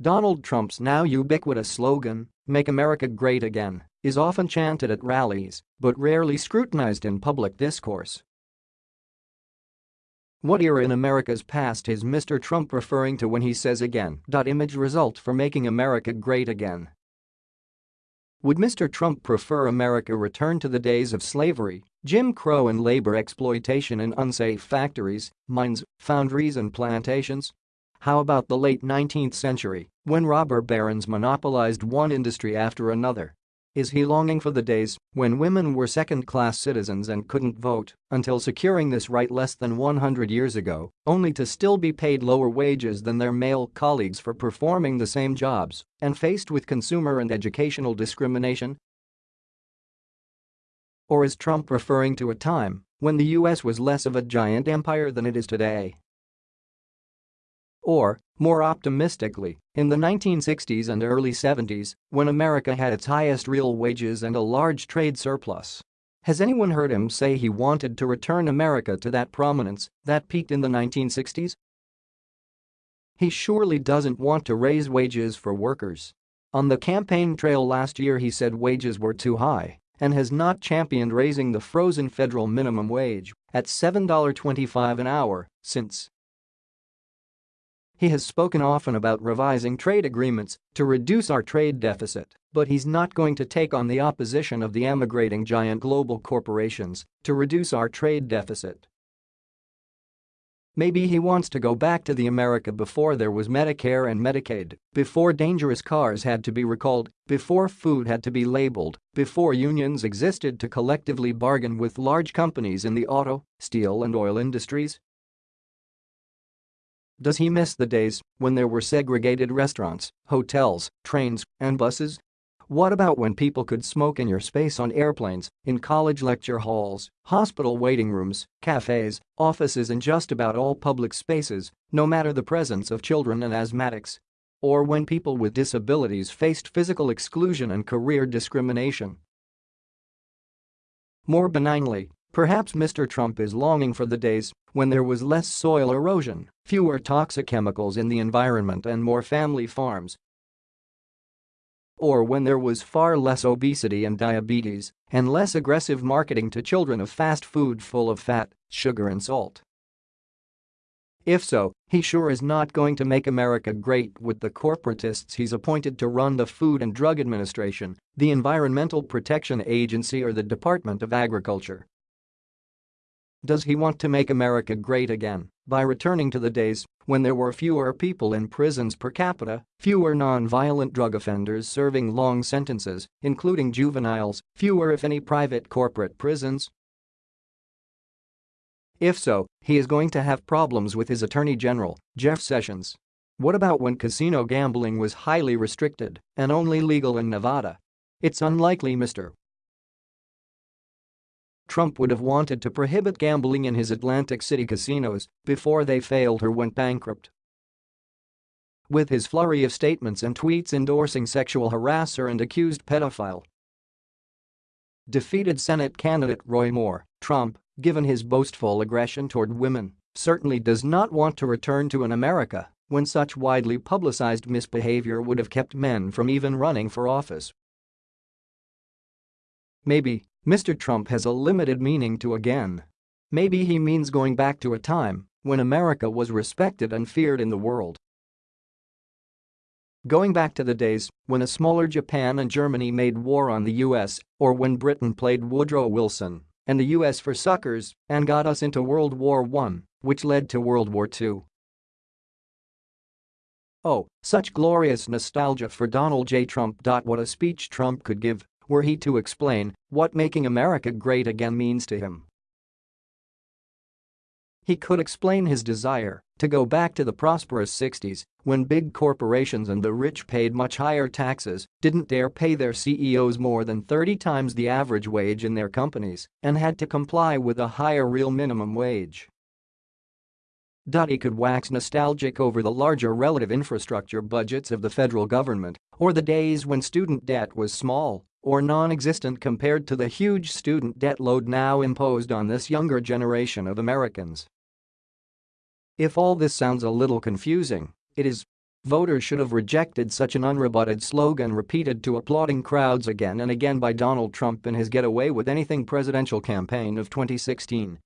Donald Trump's now ubiquitous slogan, Make America Great Again, is often chanted at rallies but rarely scrutinized in public discourse. What era in America's past is Mr. Trump referring to when he says again? Image result for making America great again. Would Mr. Trump prefer America return to the days of slavery, Jim Crow and labor exploitation in unsafe factories, mines, foundries and plantations? How about the late 19th century, when robber barons monopolized one industry after another? Is he longing for the days when women were second-class citizens and couldn't vote until securing this right less than 100 years ago, only to still be paid lower wages than their male colleagues for performing the same jobs and faced with consumer and educational discrimination? Or is Trump referring to a time when the US was less of a giant empire than it is today? Or, more optimistically, in the 1960s and early 70s, when America had its highest real wages and a large trade surplus. Has anyone heard him say he wanted to return America to that prominence that peaked in the 1960s? He surely doesn't want to raise wages for workers. On the campaign trail last year he said wages were too high and has not championed raising the frozen federal minimum wage at $7.25 an hour since he has spoken often about revising trade agreements to reduce our trade deficit, but he's not going to take on the opposition of the emigrating giant global corporations to reduce our trade deficit. Maybe he wants to go back to the America before there was Medicare and Medicaid, before dangerous cars had to be recalled, before food had to be labeled, before unions existed to collectively bargain with large companies in the auto, steel and oil industries, does he miss the days when there were segregated restaurants, hotels, trains, and buses? What about when people could smoke in your space on airplanes, in college lecture halls, hospital waiting rooms, cafes, offices and just about all public spaces, no matter the presence of children and asthmatics? Or when people with disabilities faced physical exclusion and career discrimination? More benignly, Perhaps Mr. Trump is longing for the days when there was less soil erosion, fewer toxic chemicals in the environment and more family farms. Or when there was far less obesity and diabetes and less aggressive marketing to children of fast food full of fat, sugar and salt. If so, he sure is not going to make America great with the corporatists he's appointed to run the Food and Drug Administration, the Environmental Protection Agency or the Department of Agriculture. Does he want to make America great again by returning to the days when there were fewer people in prisons per capita, fewer non-violent drug offenders serving long sentences, including juveniles, fewer if any private corporate prisons? If so, he is going to have problems with his Attorney General, Jeff Sessions. What about when casino gambling was highly restricted and only legal in Nevada? It's unlikely Mr. Trump would have wanted to prohibit gambling in his Atlantic City casinos before they failed or went bankrupt. With his flurry of statements and tweets endorsing sexual harasser and accused pedophile, defeated Senate candidate Roy Moore, Trump, given his boastful aggression toward women, certainly does not want to return to an America when such widely publicized misbehavior would have kept men from even running for office. Maybe Mr. Trump has a limited meaning to again. Maybe he means going back to a time when America was respected and feared in the world. Going back to the days when a smaller Japan and Germany made war on the US or when Britain played Woodrow Wilson and the US for suckers and got us into World War I, which led to World War II. Oh, such glorious nostalgia for Donald J. Trump. What a speech Trump could give were he to explain what making America great again means to him. He could explain his desire to go back to the prosperous 60s when big corporations and the rich paid much higher taxes, didn't dare pay their CEOs more than 30 times the average wage in their companies, and had to comply with a higher real minimum wage. He could wax nostalgic over the larger relative infrastructure budgets of the federal government or the days when student debt was small or non-existent compared to the huge student debt load now imposed on this younger generation of Americans. If all this sounds a little confusing, it is. Voters should have rejected such an unrebutted slogan repeated to applauding crowds again and again by Donald Trump in his get away with anything presidential campaign of 2016